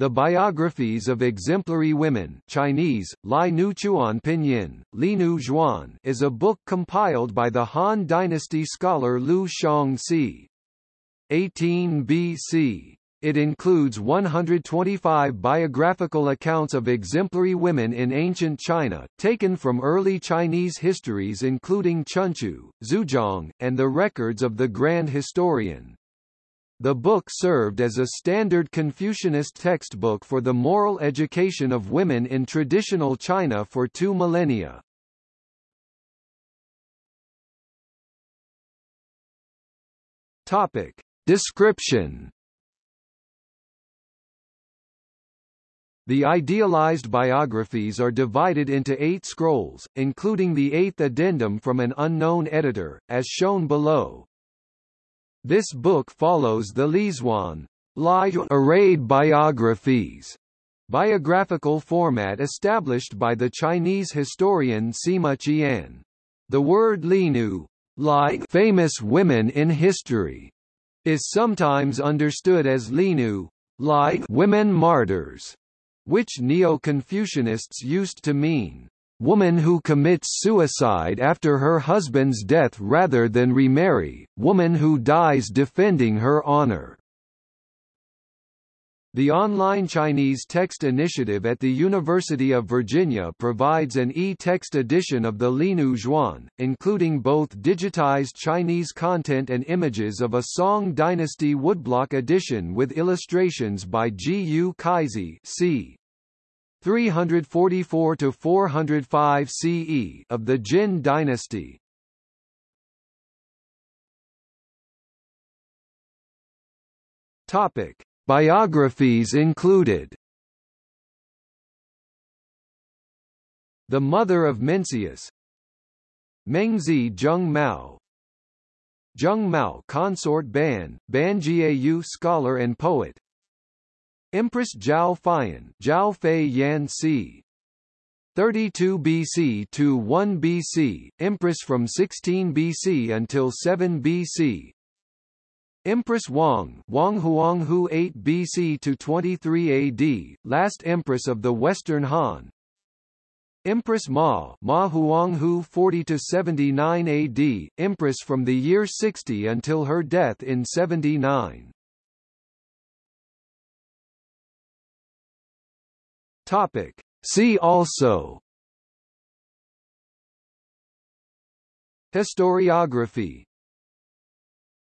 The Biographies of Exemplary Women Chinese, Lai Nu Chuan Pinyin, Li Nu Zhuan is a book compiled by the Han Dynasty scholar Lu Shangxi. 18 BC. It includes 125 biographical accounts of exemplary women in ancient China, taken from early Chinese histories including Chunqiu, Zuozhuan, and the records of the Grand Historian. The book served as a standard Confucianist textbook for the moral education of women in traditional China for two millennia. Topic. Description The idealized biographies are divided into eight scrolls, including the eighth addendum from an unknown editor, as shown below. This book follows the Liezhuan arrayed biographies biographical format established by the Chinese historian Sima Qian. The word Linu, like famous women in history, is sometimes understood as Linu, like women martyrs, which Neo-Confucianists used to mean woman who commits suicide after her husband's death rather than remarry, woman who dies defending her honor. The online Chinese text initiative at the University of Virginia provides an e-text edition of the Linu Zhuan, including both digitized Chinese content and images of a Song Dynasty woodblock edition with illustrations by Ji Yu Kaizi c. 344 to 405 CE of the Jin dynasty. Topic: Biographies included. The mother of Mencius. Mengzi Zheng Mao. Zheng Mao consort Ban, Ban Jieyu scholar and poet. Empress Zhao Feiyan Zhao Fei Yan c. 32 BC to 1 BC, Empress from 16 BC until 7 BC. Empress Wang Wang Huanghou 8 BC to 23 AD, last Empress of the Western Han. Empress Ma Ma Huanghou 40 to 79 AD, Empress from the year 60 until her death in 79. Topic. See also Historiography